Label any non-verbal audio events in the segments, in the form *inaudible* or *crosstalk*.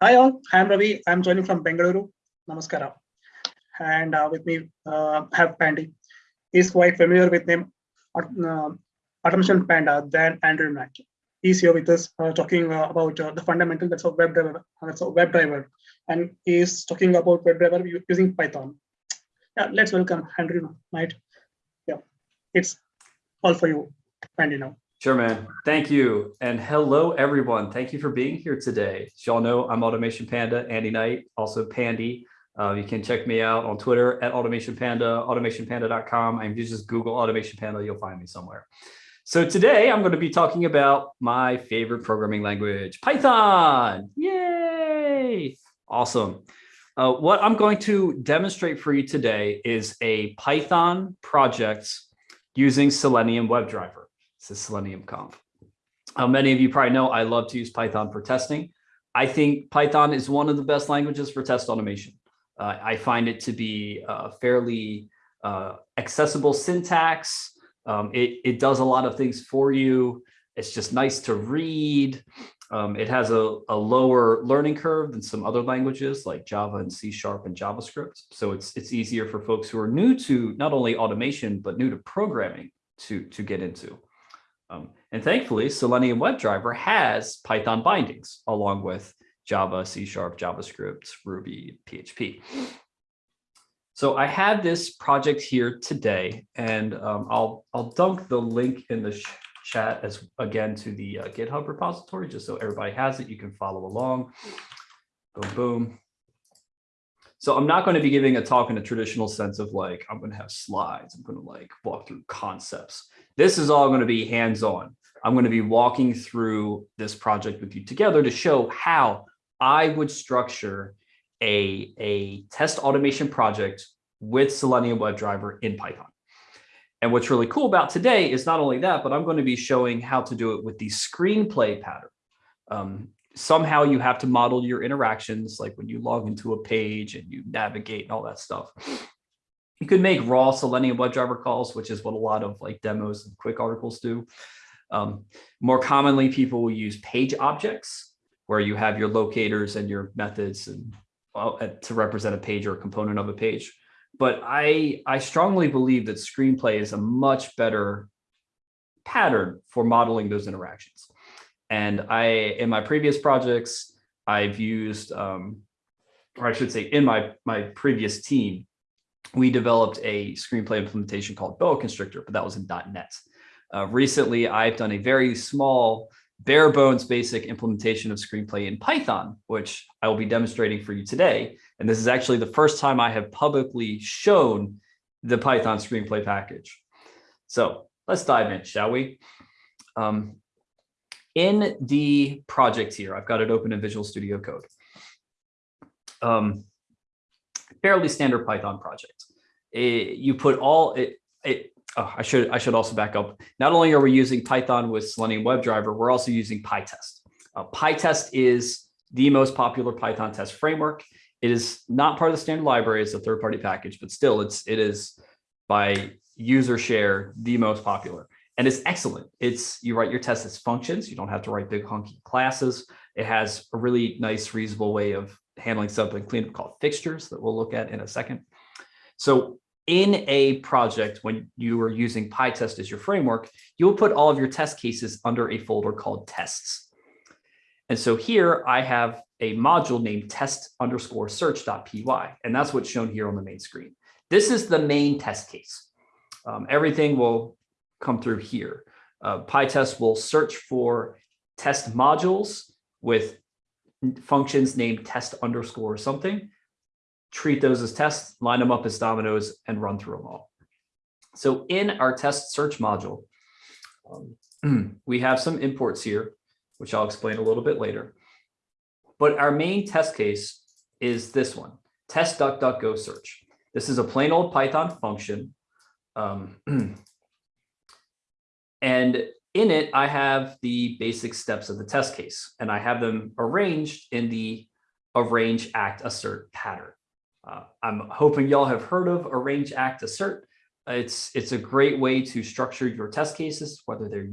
Hi all, I'm Ravi. I'm joining from Bengaluru. Namaskara. And uh, with me, uh, have Pandy. He's quite familiar with name uh, Automation Panda than Andrew Knight. He's here with us uh, talking uh, about uh, the fundamental that's a WebDriver. That's a WebDriver, and he's talking about web driver using Python. Yeah, let's welcome Andrew Knight. Yeah, it's all for you, Pandy now. Sure, man. Thank you. And hello, everyone. Thank you for being here today. As y'all know, I'm Automation Panda, Andy Knight, also Pandy. Uh, you can check me out on Twitter at Automation Panda, automationpanda.com. I'm just Google Automation Panda, you'll find me somewhere. So today I'm going to be talking about my favorite programming language, Python. Yay! Awesome. Uh, what I'm going to demonstrate for you today is a Python project using Selenium WebDriver. This is Selenium Conf. Uh, many of you probably know I love to use Python for testing. I think Python is one of the best languages for test automation. Uh, I find it to be uh, fairly uh, accessible syntax. Um, it, it does a lot of things for you. It's just nice to read. Um, it has a, a lower learning curve than some other languages like Java and C Sharp and JavaScript. So it's, it's easier for folks who are new to not only automation, but new to programming to, to get into. Um, and thankfully, Selenium WebDriver has Python bindings along with Java, C Sharp, JavaScript, Ruby, PHP. So I have this project here today, and um, I'll, I'll dunk the link in the chat as again to the uh, GitHub repository, just so everybody has it. You can follow along. Boom, boom. So I'm not going to be giving a talk in a traditional sense of like, I'm going to have slides. I'm going to like walk through concepts. This is all going to be hands-on. I'm going to be walking through this project with you together to show how I would structure a, a test automation project with Selenium WebDriver in Python. And what's really cool about today is not only that, but I'm going to be showing how to do it with the screenplay pattern. Um, somehow you have to model your interactions, like when you log into a page and you navigate and all that stuff. You could make raw Selenium WebDriver calls, which is what a lot of like demos and quick articles do. Um, more commonly, people will use page objects, where you have your locators and your methods and well, to represent a page or a component of a page. But I, I strongly believe that screenplay is a much better pattern for modeling those interactions. And I, in my previous projects, I've used, um, or I should say in my, my previous team, we developed a screenplay implementation called Boa Constrictor, but that was in .NET. Uh, recently, I've done a very small, bare bones basic implementation of screenplay in Python, which I will be demonstrating for you today. And this is actually the first time I have publicly shown the Python screenplay package. So let's dive in, shall we? Um, in the project here, I've got it open in Visual Studio Code. Um, fairly standard Python project. It, you put all it, it oh, I should I should also back up. Not only are we using Python with Selenium WebDriver, we're also using PyTest. Uh, PyTest is the most popular Python test framework. It is not part of the standard library; it's a third-party package, but still, it's it is by user share the most popular. And it's excellent. It's you write your tests as functions. You don't have to write big hunky classes. It has a really nice, reasonable way of handling something cleanup called fixtures that we'll look at in a second. So in a project, when you are using PyTest as your framework, you'll put all of your test cases under a folder called tests. And so here I have a module named test underscore search.py, and that's what's shown here on the main screen. This is the main test case. Um, everything will come through here. Uh, PyTest will search for test modules with functions named test underscore something, treat those as tests, line them up as dominoes, and run through them all. So in our test search module, um, *clears throat* we have some imports here, which I'll explain a little bit later. But our main test case is this one, test DuckDuckGo search. This is a plain old Python function. Um, *clears throat* And in it, I have the basic steps of the test case, and I have them arranged in the arrange, act, assert pattern. Uh, I'm hoping y'all have heard of arrange, act, assert. It's, it's a great way to structure your test cases, whether they're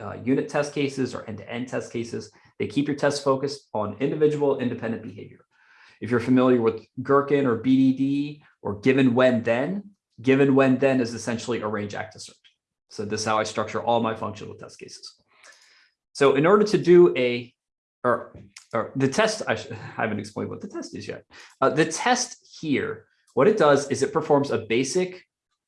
uh, unit test cases or end-to-end -end test cases. They keep your tests focused on individual independent behavior. If you're familiar with Gherkin or BDD or given when then, given when then is essentially arrange act assert. So this is how I structure all my functional test cases. So in order to do a, or, or the test, I, I haven't explained what the test is yet. Uh, the test here, what it does is it performs a basic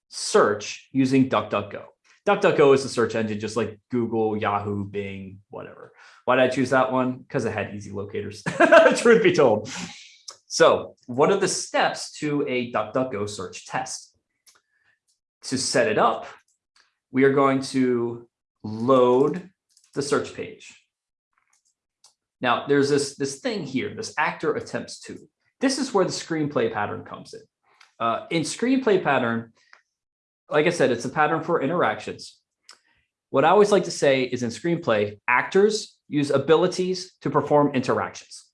search using DuckDuckGo. DuckDuckGo is a search engine just like Google, Yahoo, Bing, whatever. Why did I choose that one? Because it had easy locators, *laughs* truth be told. So what are the steps to a DuckDuckGo search test? To set it up, we are going to load the search page. Now there's this, this thing here, this actor attempts to. This is where the screenplay pattern comes in. Uh, in screenplay pattern, like I said, it's a pattern for interactions. What I always like to say is in screenplay, actors use abilities to perform interactions,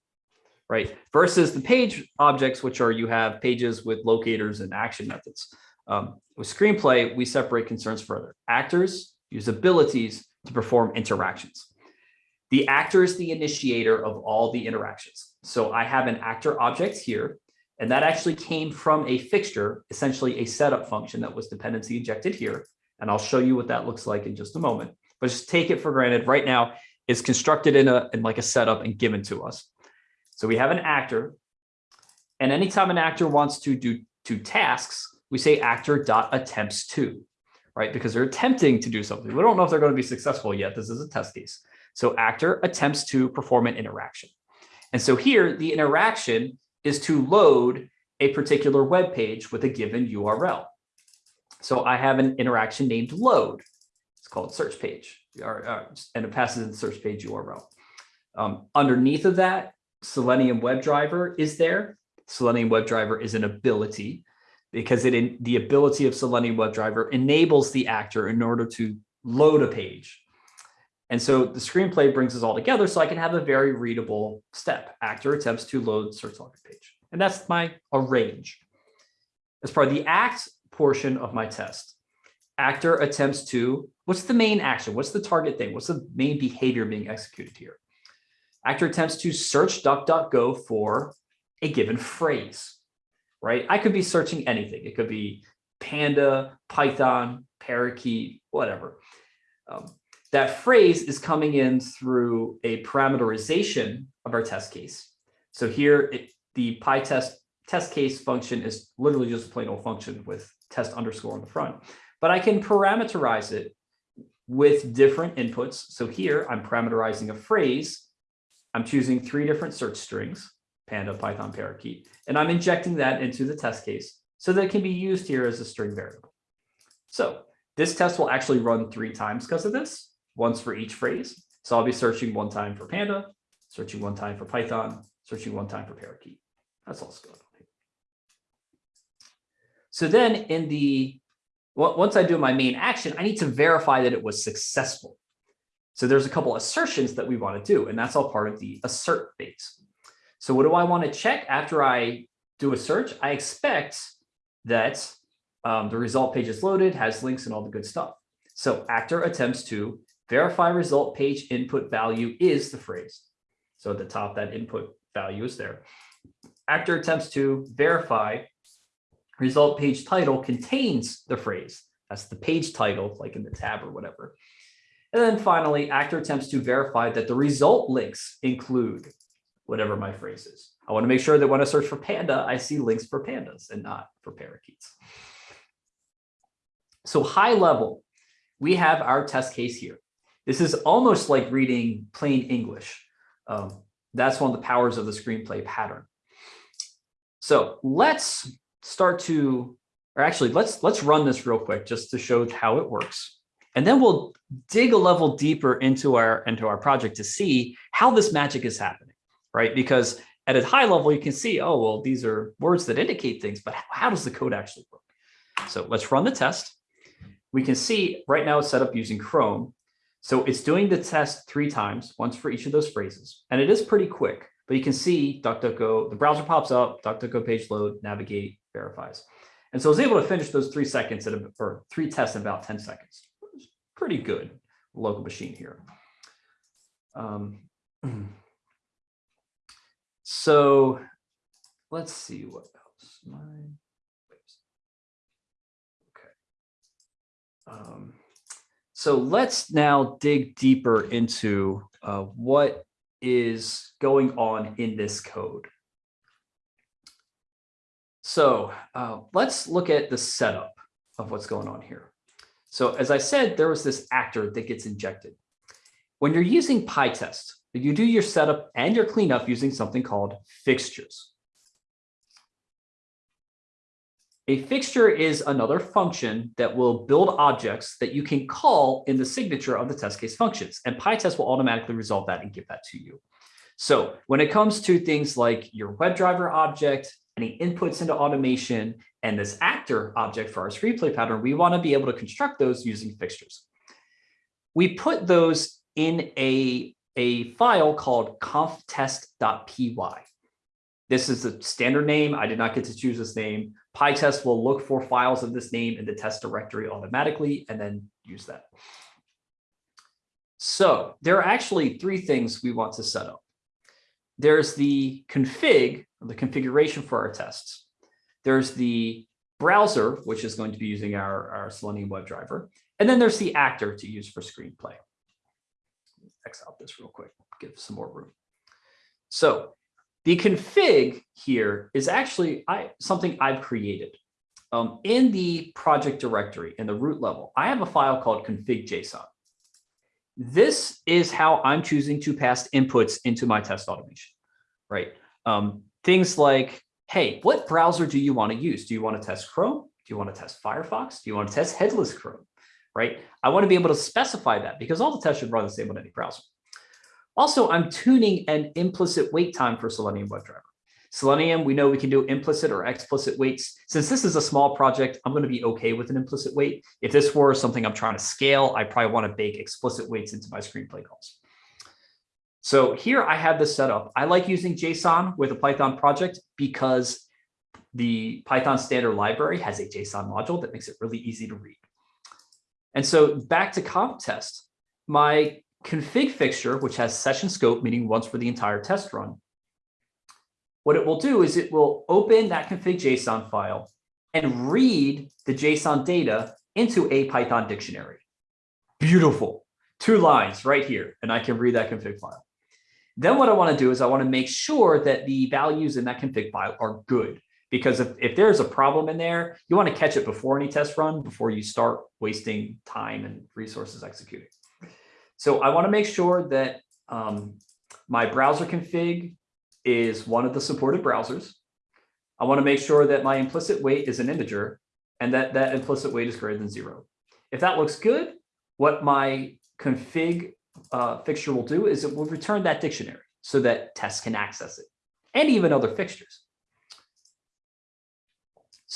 right? Versus the page objects, which are you have pages with locators and action methods. Um, with screenplay, we separate concerns further. Actors use abilities to perform interactions. The actor is the initiator of all the interactions. So I have an actor object here, and that actually came from a fixture, essentially a setup function that was dependency injected here. And I'll show you what that looks like in just a moment. But just take it for granted right now, it's constructed in a in like a setup and given to us. So we have an actor. And anytime an actor wants to do two tasks, we say actor dot attempts to, right? Because they're attempting to do something. We don't know if they're going to be successful yet. This is a test case. So actor attempts to perform an interaction. And so here the interaction is to load a particular web page with a given URL. So I have an interaction named load. It's called search page, and it passes in the search page URL. Um, underneath of that, Selenium WebDriver is there. Selenium WebDriver is an ability because it in, the ability of Selenium WebDriver enables the actor in order to load a page. And so the screenplay brings us all together so I can have a very readable step. Actor attempts to load search login page. And that's my arrange. As part of the act portion of my test, actor attempts to, what's the main action? What's the target thing? What's the main behavior being executed here? Actor attempts to search DuckDuckGo for a given phrase, right? I could be searching anything. It could be Panda, Python, Parakeet, whatever. Um, that phrase is coming in through a parameterization of our test case. So here, it, the PyTest test case function is literally just a plain old function with test underscore on the front, but I can parameterize it with different inputs. So here I'm parameterizing a phrase. I'm choosing three different search strings, Panda, Python, Parakeet, and I'm injecting that into the test case so that it can be used here as a string variable. So this test will actually run three times because of this once for each phrase. So I'll be searching one time for Panda, searching one time for Python, searching one time for Parakeet. That's all scalable. So then in the, once I do my main action, I need to verify that it was successful. So there's a couple assertions that we want to do, and that's all part of the assert phase. So what do I want to check after I do a search? I expect that um, the result page is loaded, has links and all the good stuff. So actor attempts to verify result page input value is the phrase. So at the top, that input value is there. Actor attempts to verify result page title contains the phrase. That's the page title, like in the tab or whatever. And then finally, actor attempts to verify that the result links include whatever my phrase is. I want to make sure that when I search for panda, I see links for pandas and not for parakeets. So high level, we have our test case here. This is almost like reading plain English. Um, that's one of the powers of the screenplay pattern. So let's start to, or actually let's let's run this real quick just to show how it works. And then we'll dig a level deeper into our into our project to see how this magic is happening, right? Because at a high level, you can see, oh, well, these are words that indicate things, but how does the code actually work? So let's run the test. We can see right now it's set up using Chrome. So it's doing the test three times, once for each of those phrases. And it is pretty quick, but you can see DuckDuckGo, the browser pops up, DuckDuckGo page load, navigate, verifies. And so I was able to finish those three seconds at a, or three tests in about 10 seconds. Pretty good local machine here. Um, *clears throat* So let's see what else. Mine. Okay. Um, so let's now dig deeper into uh, what is going on in this code. So uh, let's look at the setup of what's going on here. So as I said, there was this actor that gets injected. When you're using PyTest, you do your setup and your cleanup using something called fixtures. A fixture is another function that will build objects that you can call in the signature of the test case functions, and PyTest will automatically resolve that and give that to you. So when it comes to things like your WebDriver object, any inputs into automation, and this actor object for our screenplay pattern, we want to be able to construct those using fixtures. We put those in a, a file called conftest.py. This is the standard name. I did not get to choose this name. PyTest will look for files of this name in the test directory automatically and then use that. So there are actually three things we want to set up. There's the config, or the configuration for our tests. There's the browser, which is going to be using our, our Selenium WebDriver. And then there's the actor to use for screenplay. X out this real quick, give some more room. So the config here is actually I, something I've created. Um, in the project directory, in the root level, I have a file called config.json. This is how I'm choosing to pass inputs into my test automation, right? Um, things like, hey, what browser do you want to use? Do you want to test Chrome? Do you want to test Firefox? Do you want to test headless Chrome, right? I want to be able to specify that because all the tests should run the same on any browser. Also, I'm tuning an implicit wait time for Selenium WebDriver. Selenium, we know we can do implicit or explicit waits. Since this is a small project, I'm going to be okay with an implicit wait. If this were something I'm trying to scale, I probably want to bake explicit waits into my screenplay calls. So here I have this set up. I like using JSON with a Python project because the Python standard library has a JSON module that makes it really easy to read. And so back to conftest, my config fixture, which has session scope, meaning once for the entire test run, what it will do is it will open that config JSON file and read the JSON data into a Python dictionary. Beautiful. Two lines right here, and I can read that config file. Then what I want to do is I want to make sure that the values in that config file are good. Because if, if there's a problem in there, you want to catch it before any test run, before you start wasting time and resources executing. So I want to make sure that um, my browser config is one of the supported browsers. I want to make sure that my implicit wait is an integer and that that implicit wait is greater than zero. If that looks good, what my config uh, fixture will do is it will return that dictionary so that tests can access it and even other fixtures.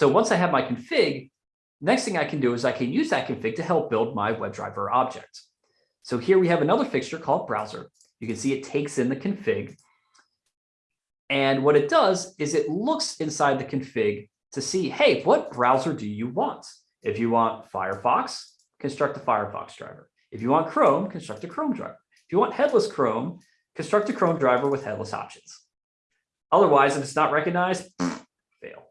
So once I have my config, next thing I can do is I can use that config to help build my WebDriver object. So here we have another fixture called browser. You can see it takes in the config. And what it does is it looks inside the config to see, hey, what browser do you want? If you want Firefox, construct a Firefox driver. If you want Chrome, construct a Chrome driver. If you want headless Chrome, construct a Chrome driver with headless options. Otherwise, if it's not recognized, *sniffs* fail.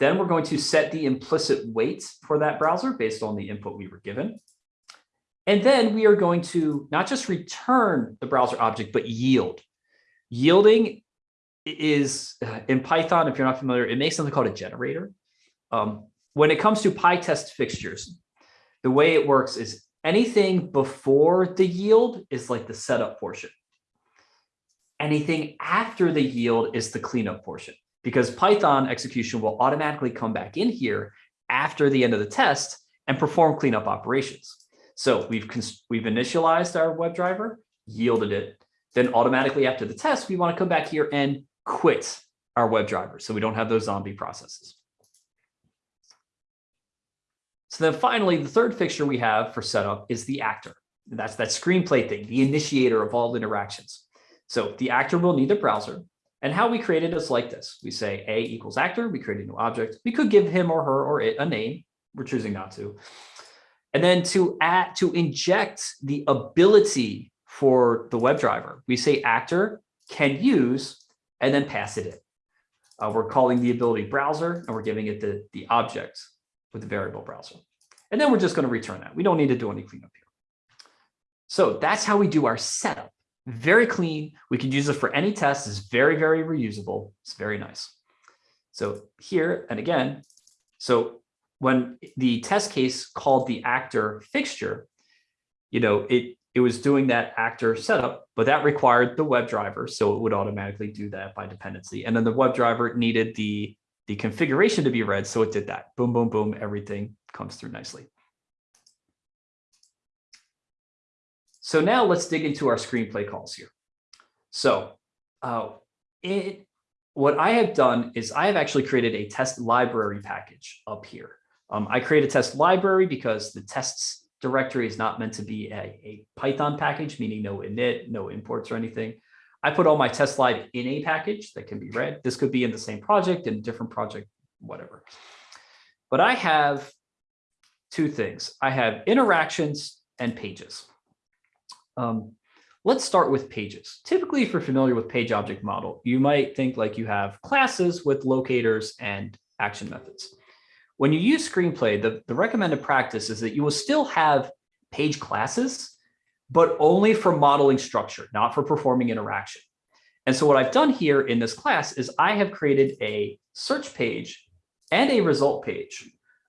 Then we're going to set the implicit wait for that browser based on the input we were given. And then we are going to not just return the browser object, but yield. Yielding is in Python, if you're not familiar, it makes something called a generator. Um, when it comes to PyTest fixtures, the way it works is anything before the yield is like the setup portion. Anything after the yield is the cleanup portion because Python execution will automatically come back in here after the end of the test and perform cleanup operations. So we've, we've initialized our WebDriver, yielded it. Then automatically after the test, we want to come back here and quit our WebDriver so we don't have those zombie processes. So then finally, the third fixture we have for setup is the actor. That's that screenplay thing, the initiator of all interactions. So the actor will need a browser. And how we create it is like this. We say A equals actor, we create a new object. We could give him or her or it a name. We're choosing not to. And then to add, to inject the ability for the WebDriver. We say actor can use and then pass it in. Uh, we're calling the ability browser and we're giving it the, the object with the variable browser. And then we're just going to return that. We don't need to do any cleanup here. So that's how we do our setup. Very clean. We can use it for any test. It's very, very reusable. It's very nice. So here, and again, so when the test case called the actor fixture, you know, it, it was doing that actor setup, but that required the web driver. So it would automatically do that by dependency. And then the web driver needed the, the configuration to be read. So it did that. Boom, boom, boom. Everything comes through nicely. So now let's dig into our screenplay calls here. So uh, it, what I have done is I have actually created a test library package up here. Um, I create a test library because the tests directory is not meant to be a, a Python package, meaning no init, no imports or anything. I put all my test slide in a package that can be read. This could be in the same project, in a different project, whatever. But I have two things. I have interactions and pages. Um, let's start with pages. Typically, if you're familiar with page object model, you might think like you have classes with locators and action methods. When you use screenplay, the, the recommended practice is that you will still have page classes, but only for modeling structure, not for performing interaction. And so what I've done here in this class is I have created a search page and a result page.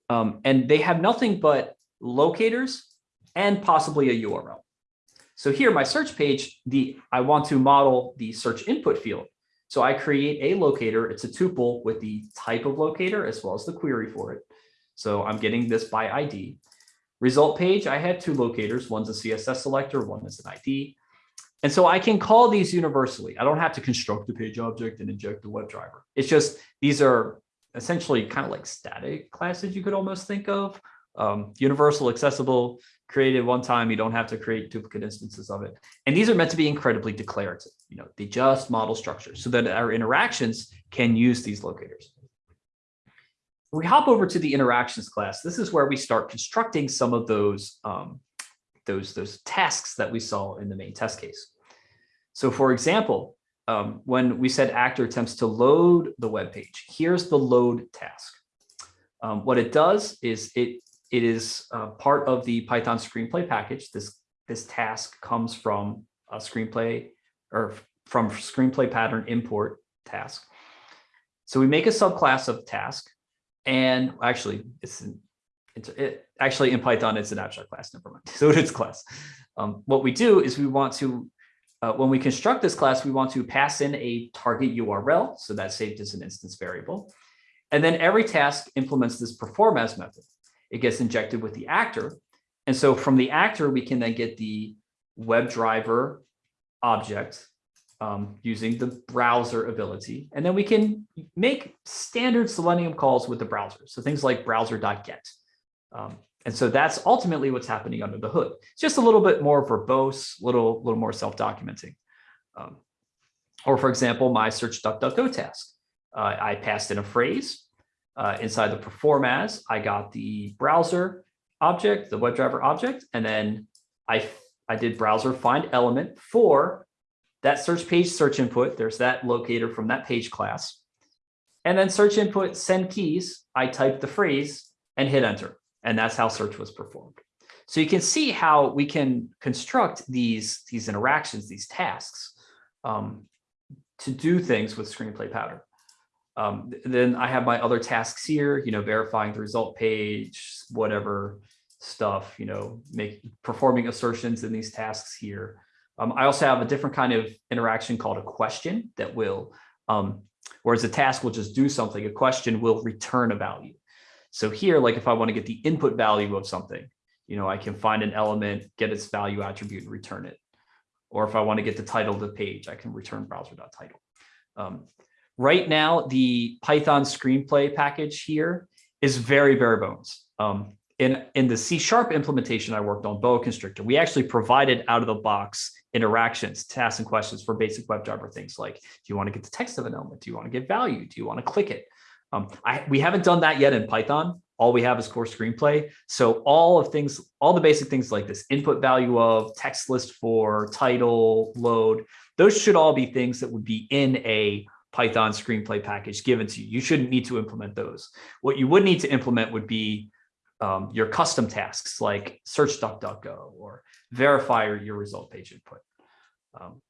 Um, and they have nothing but locators and possibly a URL. So here, my search page, the I want to model the search input field. So I create a locator. It's a tuple with the type of locator as well as the query for it. So I'm getting this by ID. Result page, I have two locators. One's a CSS selector, one is an ID. And so I can call these universally. I don't have to construct the page object and inject the WebDriver. It's just these are essentially kind of like static classes you could almost think of. Um, universal, accessible, created one time. You don't have to create duplicate instances of it. And these are meant to be incredibly declarative. You know, they just model structure so that our interactions can use these locators. We hop over to the interactions class. This is where we start constructing some of those, um, those, those tasks that we saw in the main test case. So for example, um, when we said actor attempts to load the web page, here's the load task. Um, what it does is it it is uh, part of the Python screenplay package. This, this task comes from a screenplay or from screenplay pattern import task. So we make a subclass of task and actually it's, it's it, actually in Python, it's an abstract class, never mind. *laughs* So it's class. Um, what we do is we want to, uh, when we construct this class, we want to pass in a target URL. So that's saved as an instance variable. And then every task implements this perform as method it gets injected with the actor. And so from the actor, we can then get the WebDriver object um, using the browser ability. And then we can make standard Selenium calls with the browser. So things like browser.get. Um, and so that's ultimately what's happening under the hood. It's just a little bit more verbose, little, little more self-documenting. Um, or for example, my search DuckDuckGo task. Uh, I passed in a phrase uh, inside the perform as, I got the browser object, the WebDriver object, and then I, I did browser find element for that search page search input. There's that locator from that page class. And then search input send keys, I typed the phrase and hit enter. And that's how search was performed. So you can see how we can construct these, these interactions, these tasks um, to do things with screenplay pattern. Um, then I have my other tasks here, you know, verifying the result page, whatever stuff, you know, make performing assertions in these tasks here. Um, I also have a different kind of interaction called a question that will, um, whereas a task will just do something, a question will return a value. So here, like if I want to get the input value of something, you know, I can find an element, get its value attribute and return it. Or if I want to get the title of the page, I can return browser.title. Um, Right now, the Python screenplay package here is very bare bones. Um, in, in the C sharp implementation I worked on Boa Constrictor, we actually provided out of the box interactions, tasks and questions for basic WebDriver things like, do you want to get the text of an element? Do you want to get value? Do you want to click it? Um, I, we haven't done that yet in Python, all we have is core screenplay. So all of things, all the basic things like this input value of text list for title, load, those should all be things that would be in a Python screenplay package given to you. You shouldn't need to implement those. What you would need to implement would be um, your custom tasks like search DuckDuckGo or verify your result page input. Um,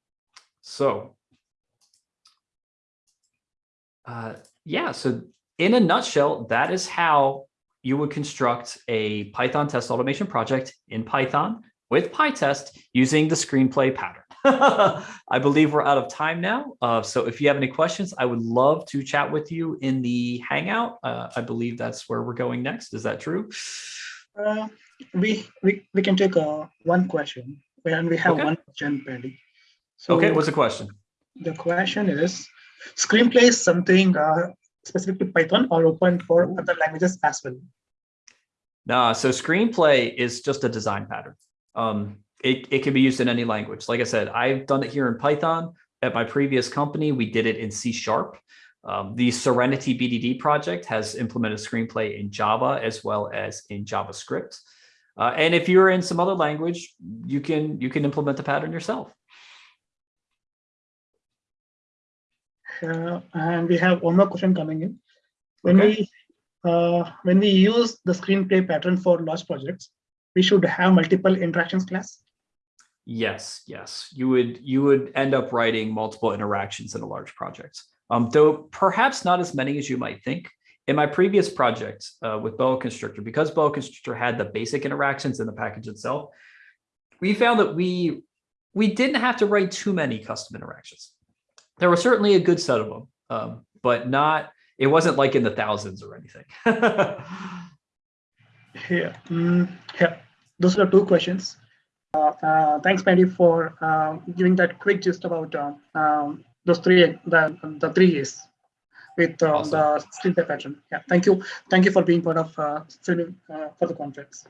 so uh, yeah, so in a nutshell, that is how you would construct a Python test automation project in Python with PyTest using the screenplay pattern. *laughs* I believe we're out of time now. Uh, so if you have any questions, I would love to chat with you in the Hangout. Uh, I believe that's where we're going next. Is that true? Uh, we, we we can take uh, one question, and we have Okay. one question pending. So Okay, what's the question? the question is, screenplay is something uh, specific to Python or open for other languages as well? Nah, so screenplay is just a design pattern. Um, it, it can be used in any language. Like I said, I've done it here in Python. At my previous company, we did it in C Sharp. Um, the Serenity BDD project has implemented screenplay in Java as well as in JavaScript. Uh, and if you're in some other language, you can you can implement the pattern yourself. Uh, and we have one more question coming in. When Okay. we uh, when we use the screenplay pattern for large projects, we should have multiple interactions class. Yes, yes, you would you would end up writing multiple interactions in a large project. Um, though perhaps not as many as you might think. In my previous project uh, with Boa Constrictor, because Boa Constrictor had the basic interactions in the package itself, we found that we we didn't have to write too many custom interactions. There was certainly a good set of them, um, but not. It wasn't like in the thousands or anything. *laughs* Yeah, mm, yeah. Those are two questions. Uh, uh, thanks, Pandy, for uh, giving that quick gist about uh, um, those three the the three A's with uh, Awesome. the screenplay pattern. Yeah, thank you, thank you for being part of uh, uh, for the conference.